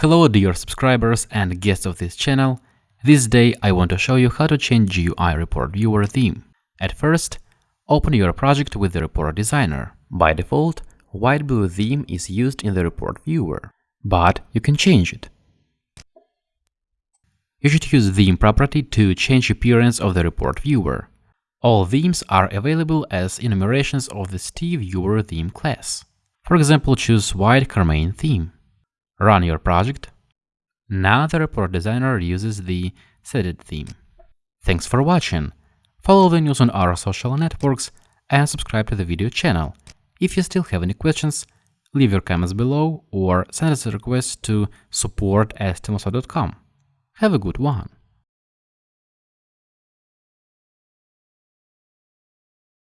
Hello dear subscribers and guests of this channel. This day I want to show you how to change GUI Report Viewer theme. At first, open your project with the Report Designer. By default, white blue theme is used in the Report Viewer, but you can change it. You should use theme property to change appearance of the Report Viewer. All themes are available as enumerations of the ST Viewer theme class. For example, choose White Carmine theme. Run your project. Now the report designer uses the seeded theme. Thanks for watching. Follow the news on our social networks and subscribe to the video channel. If you still have any questions, leave your comments below or send us a request to support Have a good one.